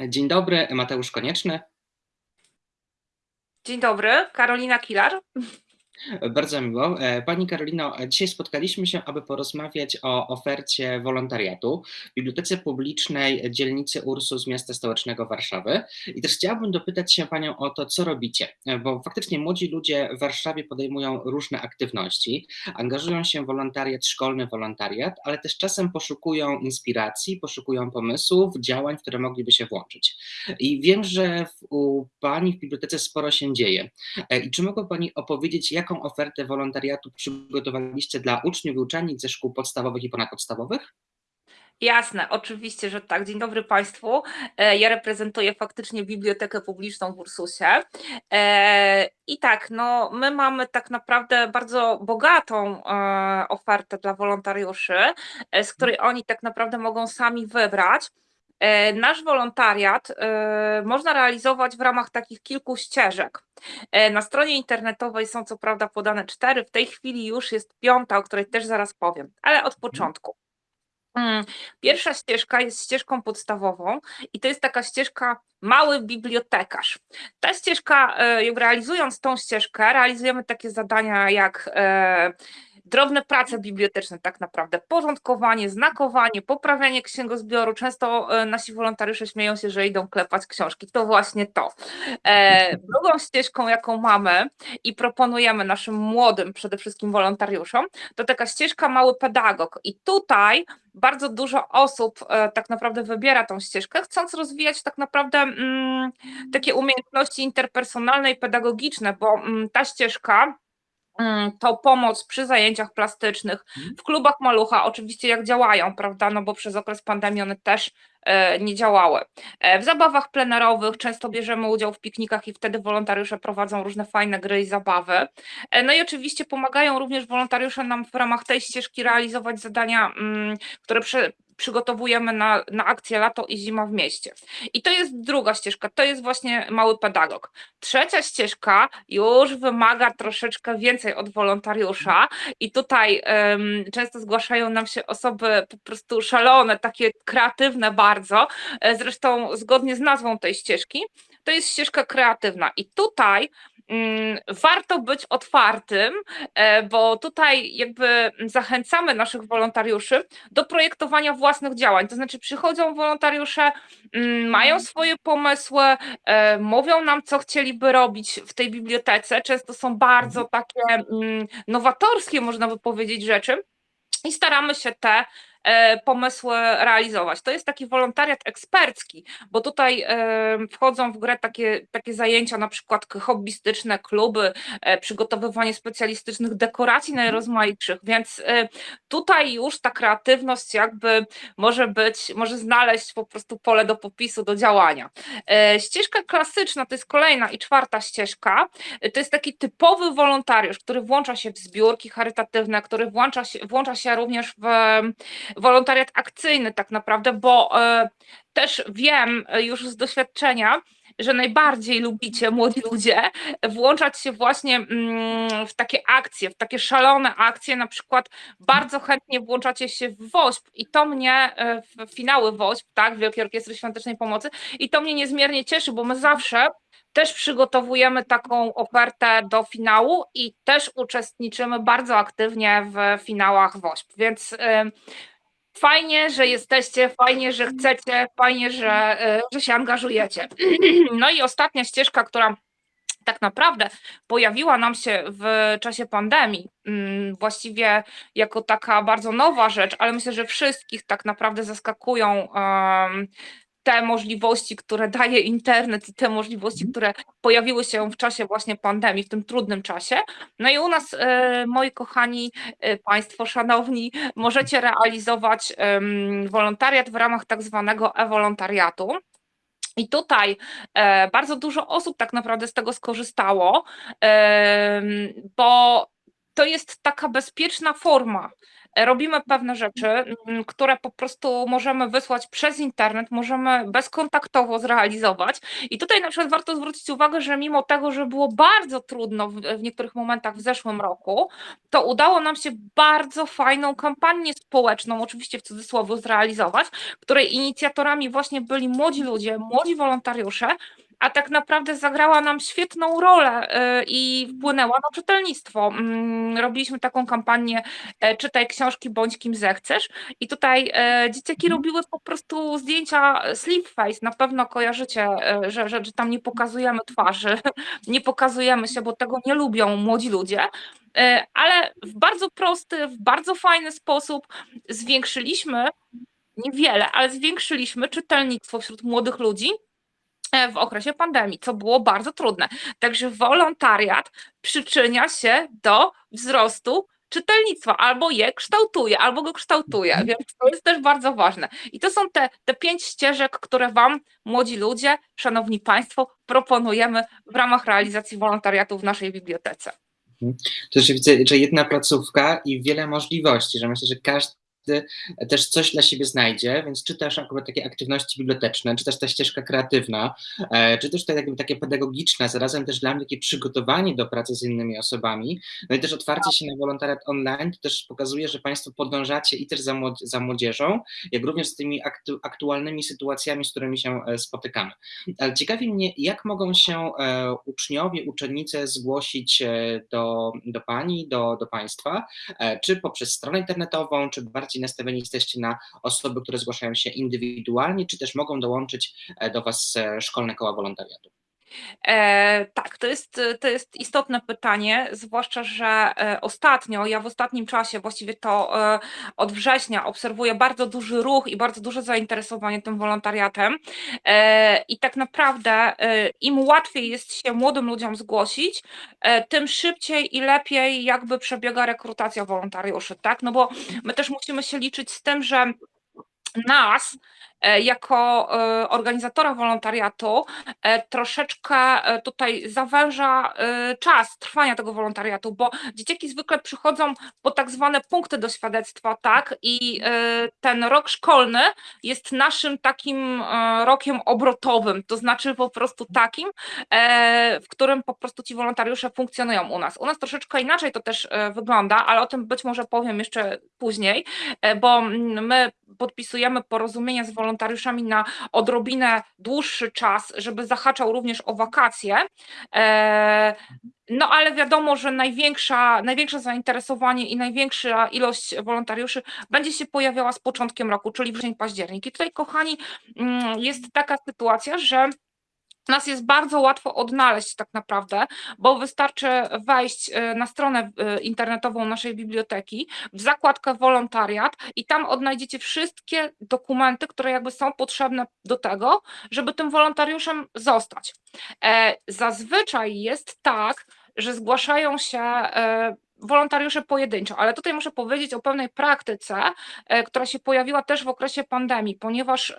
Dzień dobry, Mateusz Konieczny. Dzień dobry, Karolina Kilar. Bardzo miło. E, pani Karolino, dzisiaj spotkaliśmy się, aby porozmawiać o ofercie wolontariatu w Bibliotece Publicznej dzielnicy Ursus Miasta Stołecznego Warszawy. I też chciałabym dopytać się Panią o to, co robicie, e, bo faktycznie młodzi ludzie w Warszawie podejmują różne aktywności, angażują się w wolontariat, szkolny wolontariat, ale też czasem poszukują inspiracji, poszukują pomysłów, działań, w które mogliby się włączyć. I wiem, że u Pani w bibliotece sporo się dzieje. E, I czy mogła Pani opowiedzieć, jak jaką ofertę wolontariatu przygotowaliście dla uczniów i uczennic ze szkół podstawowych i ponadpodstawowych? Jasne, oczywiście, że tak. Dzień dobry Państwu. E, ja reprezentuję faktycznie Bibliotekę Publiczną w Ursusie. E, I tak, no, my mamy tak naprawdę bardzo bogatą e, ofertę dla wolontariuszy, z której oni tak naprawdę mogą sami wybrać. E, nasz wolontariat e, można realizować w ramach takich kilku ścieżek. E, na stronie internetowej są co prawda podane cztery, w tej chwili już jest piąta, o której też zaraz powiem, ale od początku. Mm, pierwsza ścieżka jest ścieżką podstawową i to jest taka ścieżka mały bibliotekarz. Ta ścieżka, realizując tą ścieżkę, realizujemy takie zadania jak drobne prace biblioteczne tak naprawdę, porządkowanie, znakowanie, poprawianie księgozbioru. Często e, nasi wolontariusze śmieją się, że idą klepać książki. To właśnie to. E, drugą ścieżką, jaką mamy i proponujemy naszym młodym przede wszystkim wolontariuszom, to taka ścieżka mały pedagog. I tutaj bardzo dużo osób e, tak naprawdę wybiera tą ścieżkę, chcąc rozwijać tak naprawdę mm, takie umiejętności interpersonalne i pedagogiczne, bo mm, ta ścieżka to pomoc przy zajęciach plastycznych, mhm. w klubach malucha, oczywiście jak działają, prawda, no bo przez okres pandemii one też e, nie działały. E, w zabawach plenerowych często bierzemy udział w piknikach i wtedy wolontariusze prowadzą różne fajne gry i zabawy. E, no i oczywiście pomagają również wolontariusze nam w ramach tej ścieżki realizować zadania, mm, które przygotowujemy na, na akcję lato i zima w mieście. I to jest druga ścieżka, to jest właśnie mały pedagog. Trzecia ścieżka już wymaga troszeczkę więcej od wolontariusza i tutaj um, często zgłaszają nam się osoby po prostu szalone, takie kreatywne bardzo, e, zresztą zgodnie z nazwą tej ścieżki, to jest ścieżka kreatywna i tutaj warto być otwartym, e, bo tutaj jakby zachęcamy naszych wolontariuszy do projektowania własnych działań. To znaczy przychodzą wolontariusze, mm, mają mhm. swoje pomysły, e, mówią nam, co chcieliby robić w tej bibliotece. Często są bardzo mhm. takie mm, nowatorskie, można by powiedzieć, rzeczy i staramy się te pomysły realizować. To jest taki wolontariat ekspercki, bo tutaj e, wchodzą w grę takie, takie zajęcia, na przykład hobbystyczne, kluby, e, przygotowywanie specjalistycznych dekoracji najrozmaitszych, więc tutaj już ta kreatywność jakby może być, może znaleźć po prostu pole do popisu, do działania. Ścieżka klasyczna to jest kolejna i czwarta ścieżka, to jest taki typowy wolontariusz, który włącza się w zbiórki charytatywne, który włącza się, włącza się również w wolontariat akcyjny tak naprawdę, bo e, też wiem e, już z doświadczenia, że najbardziej lubicie młodzi ludzie włączać się właśnie mm, w takie akcje, w takie szalone akcje, na przykład bardzo chętnie włączacie się w WOŚP i to mnie, e, w finały WOŚP, tak, Wielkiej Orkiestry Świątecznej Pomocy i to mnie niezmiernie cieszy, bo my zawsze też przygotowujemy taką ofertę do finału i też uczestniczymy bardzo aktywnie w finałach WOŚP, więc Fajnie, że jesteście, fajnie, że chcecie, fajnie, że, e, że się angażujecie. No i ostatnia ścieżka, która tak naprawdę pojawiła nam się w czasie pandemii, mm, właściwie jako taka bardzo nowa rzecz, ale myślę, że wszystkich tak naprawdę zaskakują te możliwości, które daje internet i te możliwości, mhm. które pojawiły się w czasie właśnie pandemii, w tym trudnym czasie. No i u nas, e, moi kochani e, Państwo, szanowni, możecie realizować wolontariat w ramach tak zwanego e-wolontariatu. I tutaj e, bardzo dużo osób tak naprawdę z tego skorzystało, bo to jest taka bezpieczna forma. E, robimy pewne rzeczy, mm, które po prostu możemy wysłać przez internet, możemy bezkontaktowo zrealizować. I tutaj na przykład warto zwrócić uwagę, że mimo tego, że było bardzo trudno w, w niektórych momentach w zeszłym roku, to udało nam się bardzo fajną kampanię społeczną, oczywiście w cudzysłowie, zrealizować, której inicjatorami właśnie byli młodzi ludzie, młodzi wolontariusze, a tak naprawdę zagrała nam świetną rolę y, i wpłynęła na czytelnictwo. Mm, robiliśmy taką kampanię e, czytaj książki bądź kim zechcesz. I tutaj e, dzieciaki robiły po prostu zdjęcia sleep face, na pewno kojarzycie, e, że, że, że tam nie pokazujemy twarzy, nie pokazujemy się, bo tego nie lubią młodzi ludzie, ale w bardzo prosty, w bardzo fajny sposób zwiększyliśmy niewiele, ale zwiększyliśmy czytelnictwo wśród młodych ludzi w okresie pandemii, co było bardzo trudne. Także wolontariat przyczynia się do wzrostu czytelnictwa, albo je kształtuje, albo go kształtuje, Mhm. więc to jest też bardzo ważne. I to są te, te pięć ścieżek, które Wam, młodzi ludzie, szanowni Państwo, proponujemy w ramach realizacji wolontariatu w naszej bibliotece. Mhm. To widzę, że jedna placówka i wiele możliwości, że myślę, że każdy też coś dla siebie znajdzie, więc czy też akurat takie aktywności biblioteczne, czy też ta ścieżka kreatywna, e, czy też to jakby takie pedagogiczne, zarazem też dla mnie takie przygotowanie do pracy z innymi osobami, no i też otwarcie się na wolontariat online, to też pokazuje, że Państwo podążacie i też za, młod za młodzieżą, jak również z tymi aktu aktualnymi sytuacjami, z którymi się e, spotykamy. Ale ciekawi mnie, jak mogą się e, uczniowie, uczennice zgłosić do, do Pani, do, do Państwa, czy poprzez stronę internetową, czy bardziej bardziej nastawieni jesteście na osoby, które zgłaszają się indywidualnie, czy też mogą dołączyć e, do Was e, szkolne koła wolontariatu? E, tak, to jest, to jest istotne pytanie, zwłaszcza, że e, ostatnio, ja w ostatnim czasie, właściwie to e, od września, obserwuję bardzo duży ruch i bardzo duże zainteresowanie tym wolontariatem. I tak naprawdę, im łatwiej jest się młodym ludziom zgłosić, tym szybciej i lepiej jakby przebiega rekrutacja wolontariuszy, tak? No bo my też musimy się liczyć z tym, że nas jako e, organizatora wolontariatu e, troszeczkę tutaj zawęża czas trwania tego wolontariatu, bo dzieciaki zwykle przychodzą po tak zwane punkty do świadectwa, tak? I ten rok szkolny jest naszym takim rokiem obrotowym, to znaczy po prostu takim, w którym po prostu ci wolontariusze funkcjonują u nas. U nas troszeczkę inaczej to też wygląda, ale o tym być może powiem jeszcze później, bo my podpisujemy porozumienia z wolontariuszami, wolontariuszami na odrobinę dłuższy czas, żeby zahaczał również o wakacje. E, no ale wiadomo, że największa, największe zainteresowanie i największa ilość wolontariuszy będzie się pojawiała z początkiem roku, czyli wrzesień, październik. I tutaj, kochani, mm, jest taka sytuacja, że nas jest bardzo łatwo odnaleźć tak naprawdę, bo wystarczy wejść e, na stronę e, internetową naszej biblioteki, w zakładkę wolontariat i tam odnajdziecie wszystkie dokumenty, które jakby są potrzebne do tego, żeby tym wolontariuszem zostać. E, zazwyczaj jest tak, że zgłaszają się wolontariusze pojedynczo, ale tutaj muszę powiedzieć o pewnej praktyce, która się pojawiła też w okresie pandemii, ponieważ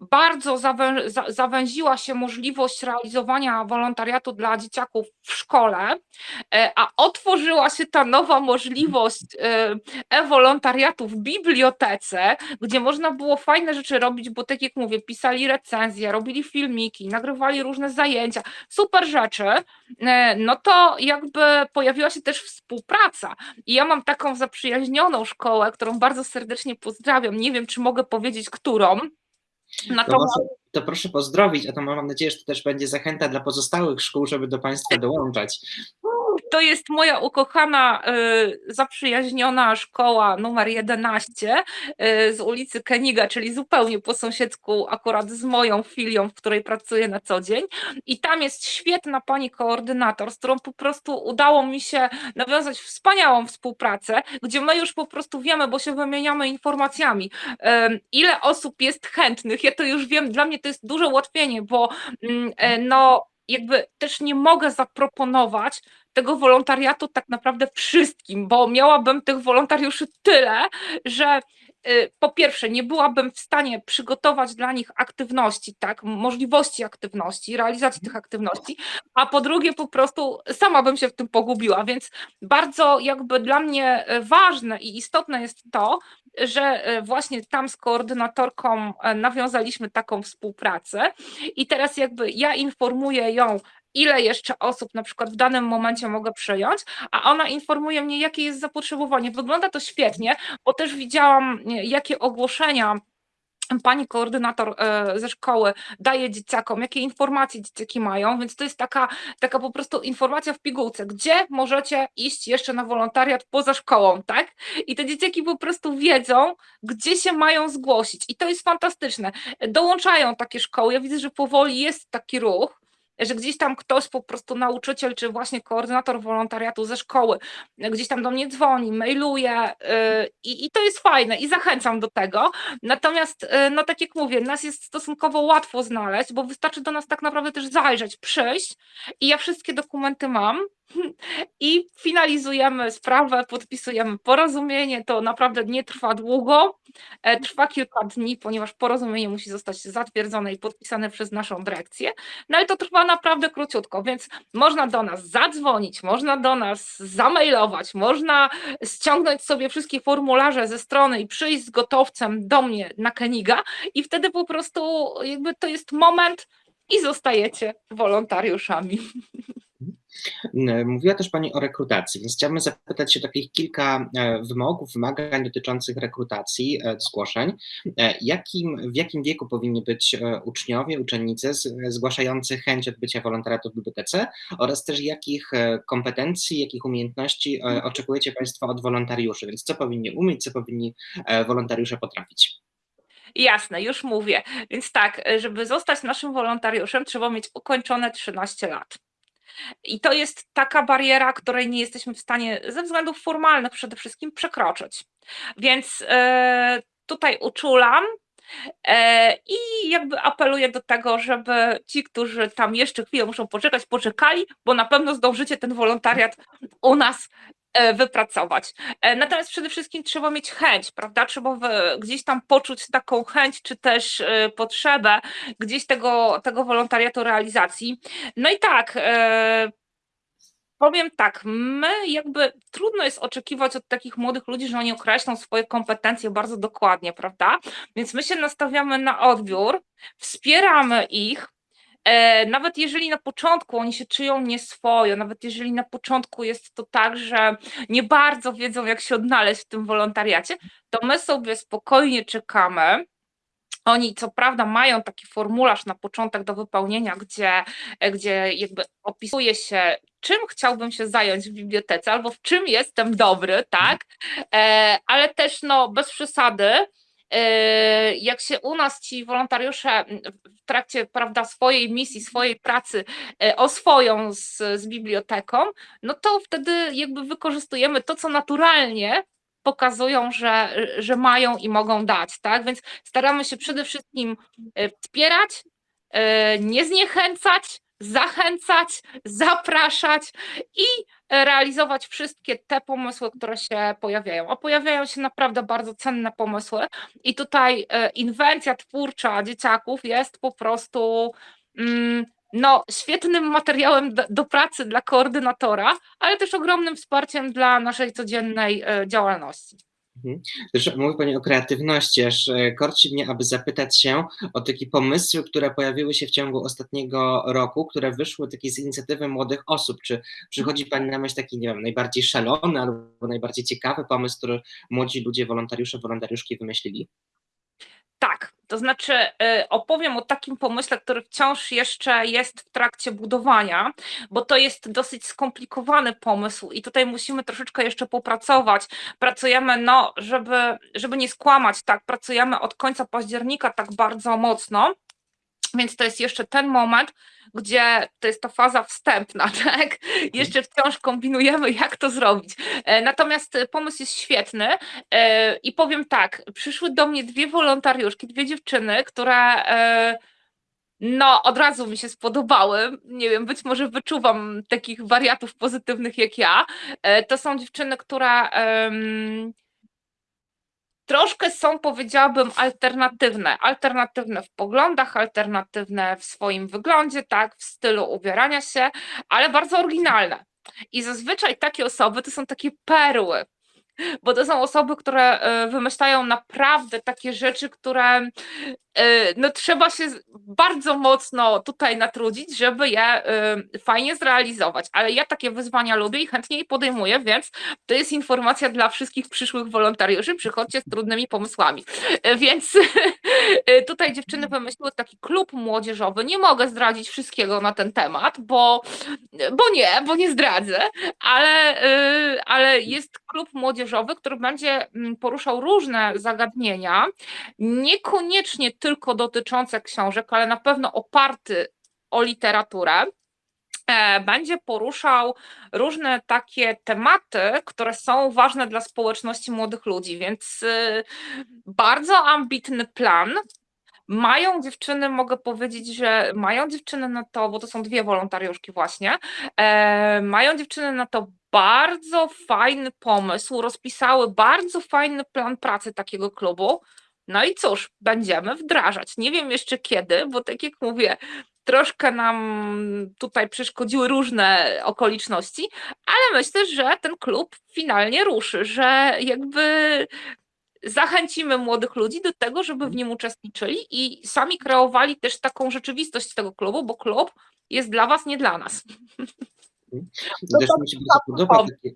bardzo zawę, zawęziła się możliwość realizowania wolontariatu dla dzieciaków w szkole, e, a otworzyła się ta nowa możliwość e, e-wolontariatu w bibliotece, gdzie można było fajne rzeczy robić, bo tak jak mówię, pisali recenzje, robili filmiki, nagrywali różne zajęcia, super rzeczy, e, no to jakby pojawiła się też współpraca. I ja mam taką zaprzyjaźnioną szkołę, którą bardzo serdecznie pozdrawiam. Nie wiem, czy mogę powiedzieć, którą. To, może, to proszę pozdrowić, a to mam nadzieję, że to też będzie zachęta dla pozostałych szkół, żeby do Państwa dołączać to jest moja ukochana, y, zaprzyjaźniona szkoła numer 11 y, z ulicy Keniga, czyli zupełnie po sąsiedzku, akurat z moją filią, w której pracuję na co dzień. I tam jest świetna pani koordynator, z którą po prostu udało mi się nawiązać wspaniałą współpracę, gdzie my już po prostu wiemy, bo się wymieniamy informacjami, ile osób jest chętnych. Ja to już wiem, dla mnie to jest duże ułatwienie, bo mm, e, no jakby też nie mogę zaproponować tego wolontariatu tak naprawdę wszystkim, bo miałabym tych wolontariuszy tyle, że y, po pierwsze, nie byłabym w stanie przygotować dla nich aktywności, tak, możliwości aktywności, realizacji tych aktywności, a po drugie, po prostu sama bym się w tym pogubiła. Więc bardzo jakby dla mnie ważne i istotne jest to, że e, właśnie tam z koordynatorką e, nawiązaliśmy taką współpracę i teraz jakby ja informuję ją, ile jeszcze osób na przykład w danym momencie mogę przyjąć, a ona informuje mnie, jakie jest zapotrzebowanie. Wygląda to świetnie, bo też widziałam, jakie ogłoszenia pani koordynator e, ze szkoły daje dzieciakom, jakie informacje dzieciaki mają, więc to jest taka, taka po prostu informacja w pigułce, gdzie możecie iść jeszcze na wolontariat poza szkołą, tak? I te dzieciaki po prostu wiedzą, gdzie się mają zgłosić i to jest fantastyczne. Dołączają takie szkoły, ja widzę, że powoli jest taki ruch, że gdzieś tam ktoś po prostu nauczyciel, czy właśnie koordynator wolontariatu ze szkoły, gdzieś tam do mnie dzwoni, mailuje yy, i to jest fajne i zachęcam do tego. Natomiast, yy, no tak jak mówię, nas jest stosunkowo łatwo znaleźć, bo wystarczy do nas tak naprawdę też zajrzeć, przyjść i ja wszystkie dokumenty mam, i finalizujemy sprawę, podpisujemy porozumienie. To naprawdę nie trwa długo, e, trwa kilka dni, ponieważ porozumienie musi zostać zatwierdzone i podpisane przez naszą dyrekcję. No ale to trwa naprawdę króciutko, więc można do nas zadzwonić, można do nas zamailować, można ściągnąć sobie wszystkie formularze ze strony i przyjść z gotowcem do mnie na Keniga i wtedy po prostu jakby to jest moment i zostajecie wolontariuszami. Mówiła też Pani o rekrutacji, więc chciałbym zapytać się o takich kilka e, wymogów, wymagań dotyczących rekrutacji, e, zgłoszeń. E, jakim, w jakim wieku powinni być uczniowie, uczennice zgłaszający chęć odbycia wolontariatu w bibliotece oraz też jakich kompetencji, jakich umiejętności oczekujecie Państwo od wolontariuszy, więc co powinni umieć, co powinni wolontariusze potrafić? Jasne, już mówię. Więc tak, żeby zostać naszym wolontariuszem, trzeba mieć ukończone 13 lat. I to jest taka bariera, której nie jesteśmy w stanie ze względów formalnych przede wszystkim przekroczyć. Więc e, tutaj uczulam, e, I jakby apeluję do tego, żeby ci, którzy tam jeszcze chwilę muszą poczekać, poczekali, bo na pewno zdążycie ten wolontariat u nas wypracować. E, natomiast przede wszystkim trzeba mieć chęć, prawda? Trzeba gdzieś tam poczuć taką chęć, czy też e, potrzebę gdzieś tego, tego wolontariatu realizacji. No i tak, powiem tak, my jakby trudno jest oczekiwać od takich młodych ludzi, że oni określą swoje kompetencje bardzo dokładnie, prawda? Więc my się nastawiamy na odbiór, wspieramy ich, E, nawet jeżeli na początku oni się czują nieswojo, nawet jeżeli na początku jest to tak, że nie bardzo wiedzą, jak się odnaleźć w tym wolontariacie, to my sobie spokojnie czekamy. Oni co prawda mają taki formularz na początek do wypełnienia, gdzie, gdzie jakby opisuje się, czym chciałbym się zająć w bibliotece albo w czym jestem dobry, tak? E, ale też no bez przesady jak się u nas ci wolontariusze w trakcie prawda, swojej misji, swojej pracy yy, oswoją z, z biblioteką, no to wtedy jakby wykorzystujemy to, co naturalnie pokazują, że, że mają i mogą dać, tak? Więc staramy się przede wszystkim yy, wspierać, nie zniechęcać, zachęcać, zapraszać i realizować wszystkie te pomysły, które się pojawiają. A pojawiają się naprawdę bardzo cenne pomysły i tutaj e, inwencja twórcza dzieciaków jest po prostu mm, no, świetnym materiałem do, pracy dla koordynatora, ale też ogromnym wsparciem dla naszej codziennej e, działalności. Mhm. Też mówi Pani o kreatywności, aż e, korci mnie, aby zapytać się o takie pomysły, które pojawiły się w ciągu ostatniego roku, które wyszły takie z inicjatywy młodych osób. Czy przychodzi Pani na myśl taki, nie wiem, najbardziej szalony albo najbardziej ciekawy pomysł, który młodzi ludzie, wolontariusze, wolontariuszki wymyślili? Tak, to znaczy y, opowiem o takim pomyśle, który wciąż jeszcze jest w trakcie budowania, bo to jest dosyć skomplikowany pomysł i tutaj musimy troszeczkę jeszcze popracować. Pracujemy, no, żeby, żeby nie skłamać, tak, pracujemy od końca października tak bardzo mocno, więc to jest jeszcze ten moment, gdzie to jest to faza wstępna, tak? Jeszcze wciąż kombinujemy, jak to zrobić. E, natomiast pomysł jest świetny e, i powiem tak, przyszły do mnie dwie wolontariuszki, dwie dziewczyny, które e, no, od razu mi się spodobały. Nie wiem, być może wyczuwam takich wariatów pozytywnych jak ja. To są dziewczyny, które troszkę są, powiedziałabym, alternatywne. Alternatywne w poglądach, alternatywne w swoim wyglądzie, tak, w stylu ubierania się, ale bardzo oryginalne. I zazwyczaj takie osoby to są takie perły, bo to są osoby, które e, wymyślają naprawdę takie rzeczy, które no, trzeba się bardzo mocno tutaj natrudzić, żeby je e, fajnie zrealizować. Ale ja takie wyzwania lubię i chętnie je podejmuję, więc to jest informacja dla wszystkich przyszłych wolontariuszy. Przychodźcie z trudnymi pomysłami. Więc tutaj dziewczyny wymyśliły taki klub młodzieżowy. Nie mogę zdradzić wszystkiego na ten temat, bo, bo nie, bo nie zdradzę, ale, ale jest klub młodzieżowy, który będzie mm, poruszał różne zagadnienia, niekoniecznie tylko dotyczące książek, ale na pewno oparty o literaturę e, będzie poruszał różne takie tematy, które są ważne dla społeczności młodych ludzi, więc y, bardzo ambitny plan. Mają dziewczyny, mogę powiedzieć, że mają dziewczyny na to, bo to są dwie wolontariuszki właśnie, e, mają dziewczyny na to bardzo fajny pomysł, rozpisały bardzo fajny plan pracy takiego klubu. No i cóż, będziemy wdrażać. Nie wiem jeszcze kiedy, bo tak jak mówię, troszkę nam tutaj przeszkodziły różne okoliczności, ale myślę, że ten klub finalnie ruszy, że jakby zachęcimy młodych ludzi do tego, żeby w nim uczestniczyli i sami kreowali też taką rzeczywistość tego klubu, bo klub jest dla was, nie dla nas. Też mi się bardzo podoba takie,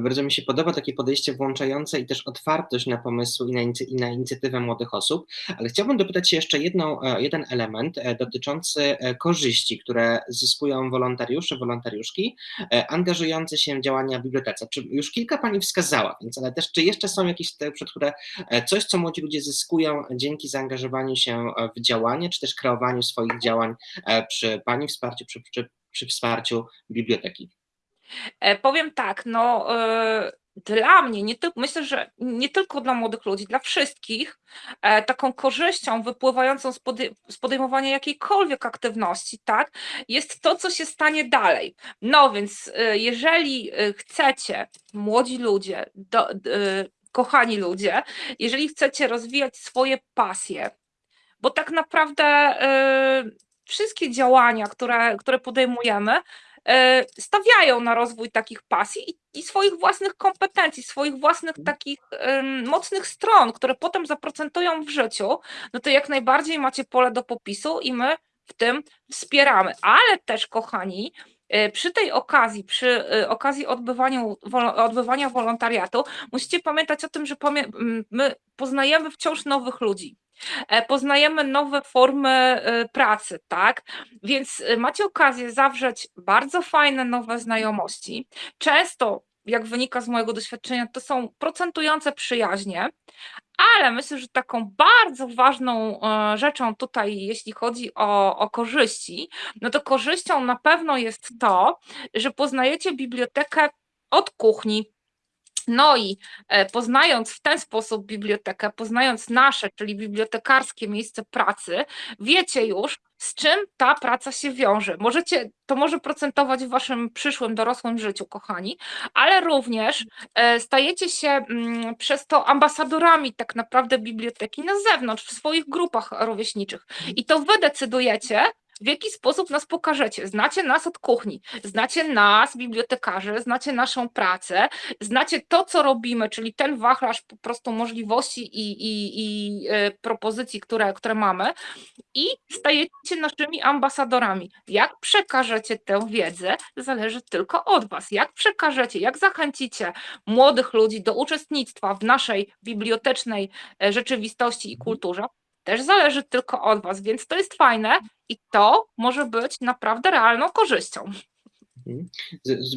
bardzo mi się podoba takie podejście włączające i też otwartość na pomysły i na, i na inicjatywę młodych osób, ale chciałbym dopytać się jeszcze jedną, e, jeden element e, dotyczący e, korzyści, które zyskują wolontariusze, wolontariuszki angażujące się w działania w bibliotece. Czy już kilka Pani wskazała, więc ale też czy jeszcze są jakieś, przed które coś, co młodzi ludzie zyskują dzięki zaangażowaniu się w działanie, czy też kreowaniu swoich działań przy Pani wsparciu, przy, przy, przy wsparciu biblioteki? E, powiem tak, no e, dla mnie, nie myślę, że nie tylko dla młodych ludzi, dla wszystkich, e, taką korzyścią wypływającą z, podej z podejmowania jakiejkolwiek aktywności, tak, jest to, co się stanie dalej. No więc, jeżeli chcecie, młodzi ludzie, do, kochani ludzie, jeżeli chcecie rozwijać swoje pasje, bo tak naprawdę wszystkie działania, które, które podejmujemy, stawiają na rozwój takich pasji i, i swoich własnych kompetencji, swoich własnych mhm. takich um, mocnych stron, które potem zaprocentują w życiu, no to jak najbardziej macie pole do popisu i my w tym wspieramy. Ale też, kochani, e, przy tej okazji, przy e, okazji odbywania, odbywania wolontariatu, musicie pamiętać o tym, że my poznajemy wciąż nowych ludzi. E, poznajemy nowe formy e, pracy, tak? Więc e, macie okazję zawrzeć bardzo fajne nowe znajomości. Często, jak wynika z mojego doświadczenia, to są procentujące przyjaźnie, ale myślę, że taką bardzo ważną rzeczą tutaj, jeśli chodzi o, o korzyści, no to korzyścią na pewno jest to, że poznajecie bibliotekę od kuchni, no i e, poznając w ten sposób bibliotekę, poznając nasze, czyli bibliotekarskie miejsce pracy, wiecie już, z czym ta praca się wiąże. Możecie, to może procentować w waszym przyszłym dorosłym życiu, kochani, ale również e, stajecie się mm, przez to ambasadorami tak naprawdę biblioteki na zewnątrz, w swoich grupach rówieśniczych. I to wy decydujecie, w jaki sposób nas pokażecie. Znacie nas od kuchni, znacie nas, bibliotekarzy, znacie naszą pracę, znacie to, co robimy, czyli ten wachlarz po prostu możliwości i, i, i y, propozycji, które, które mamy i stajecie naszymi ambasadorami. Jak przekażecie tę wiedzę, zależy tylko od Was. Jak przekażecie, jak zachęcicie młodych ludzi do uczestnictwa w naszej bibliotecznej e, rzeczywistości i kulturze, też zależy tylko od Was, więc to jest fajne i to może być naprawdę realną korzyścią. Mhm.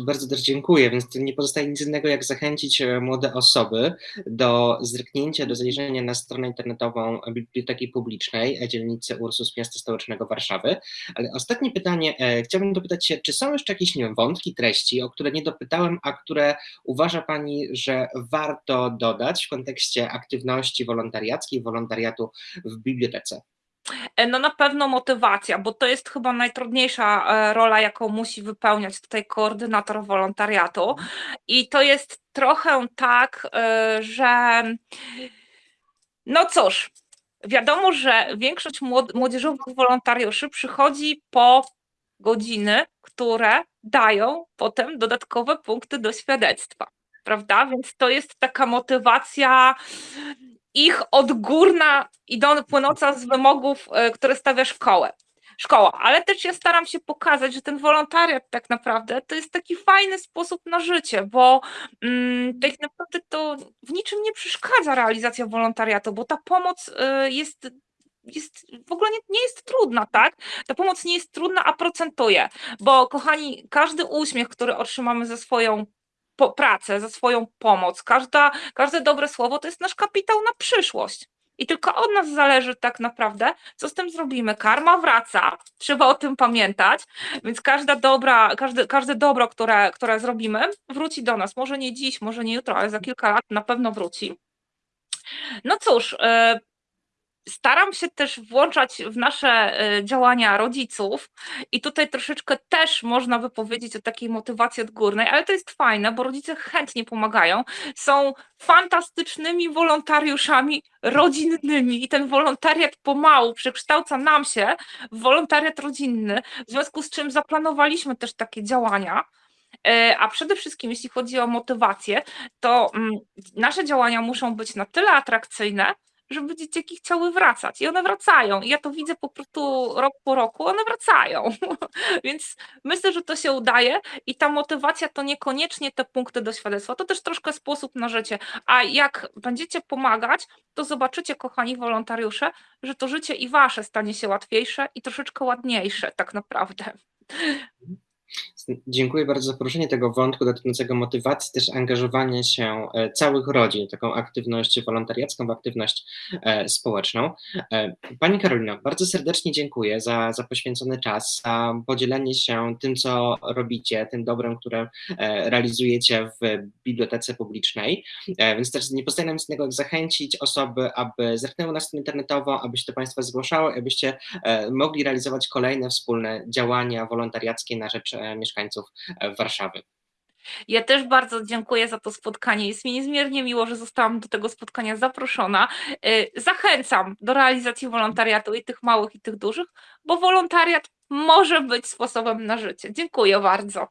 Bardzo też dziękuję, więc nie pozostaje nic innego, jak zachęcić e, młode osoby do zerknięcia, do zajrzenia na stronę internetową Biblioteki Publicznej e, dzielnicy Ursus Miasta Stołecznego Warszawy. Ale ostatnie pytanie, e, chciałbym dopytać się, czy są jeszcze jakieś wiem, wątki, treści, o które nie dopytałem, a które uważa Pani, że warto dodać w kontekście aktywności wolontariackiej, wolontariatu w bibliotece? E, no na pewno motywacja, bo to jest chyba najtrudniejsza, e, rola, jaką musi wypełniać tutaj koordynator wolontariatu. I to jest trochę tak, e, że no cóż, wiadomo, że większość młod młodzieżowych wolontariuszy przychodzi po godziny, które dają potem dodatkowe punkty do świadectwa, prawda? Więc to jest taka motywacja ich odgórna, idą płynąca z wymogów, e, które stawia szkołę szkoła, ale też ja staram się pokazać, że ten wolontariat tak naprawdę to jest taki fajny sposób na życie, bo mm, tak naprawdę to w niczym nie przeszkadza realizacja wolontariatu, bo ta pomoc y, jest jest, w ogóle nie, nie jest trudna, tak? Ta pomoc nie jest trudna, a procentuje, bo kochani, każdy uśmiech, który otrzymamy za swoją po, pracę, za swoją pomoc, każda, każde dobre słowo to jest nasz kapitał na przyszłość. I tylko od nas zależy tak naprawdę, co z tym zrobimy. Karma wraca, trzeba o tym pamiętać, więc każda dobra, każde, każde dobro, które, które zrobimy, wróci do nas. Może nie dziś, może nie jutro, ale za kilka lat na pewno wróci. No cóż, e, Staram się też włączać w nasze e, działania rodziców i tutaj troszeczkę też można by powiedzieć o takiej motywacji odgórnej, ale to jest fajne, bo rodzice chętnie pomagają, są fantastycznymi wolontariuszami rodzinnymi i ten wolontariat pomału przekształca nam się w wolontariat rodzinny, w związku z czym zaplanowaliśmy też takie działania. E, a przede wszystkim, jeśli chodzi o motywację, to mm, nasze działania muszą być na tyle atrakcyjne, żeby dzieciaki chciały wracać i one wracają. I ja to widzę po prostu rok po roku, one wracają. Więc myślę, że to się udaje i ta motywacja to niekoniecznie te punkty do świadectwa, to też troszkę sposób na życie. A jak będziecie pomagać, to zobaczycie, kochani wolontariusze, że to życie i wasze stanie się łatwiejsze i troszeczkę ładniejsze tak naprawdę. Dziękuję bardzo za poruszenie tego wątku dotyczącego motywacji, też angażowania się e, całych rodzin, taką aktywność wolontariacką, aktywność e, społeczną. E, pani Karolino, bardzo serdecznie dziękuję za, za poświęcony czas, za podzielenie się tym, co robicie, tym dobrem, które realizujecie w bibliotece publicznej. Więc też nie pozostaje nam nic innego, jak zachęcić osoby, aby zerknęły na stronę internetową, aby się do Państwa zgłaszały, abyście mogli realizować kolejne wspólne działania wolontariackie na rzecz mieszkańców e, Warszawy. Ja też bardzo dziękuję za to spotkanie. Jest mi niezmiernie miło, że zostałam do tego spotkania zaproszona. E, zachęcam do realizacji wolontariatu i tych małych, i tych dużych, bo wolontariat może być sposobem na życie. Dziękuję bardzo.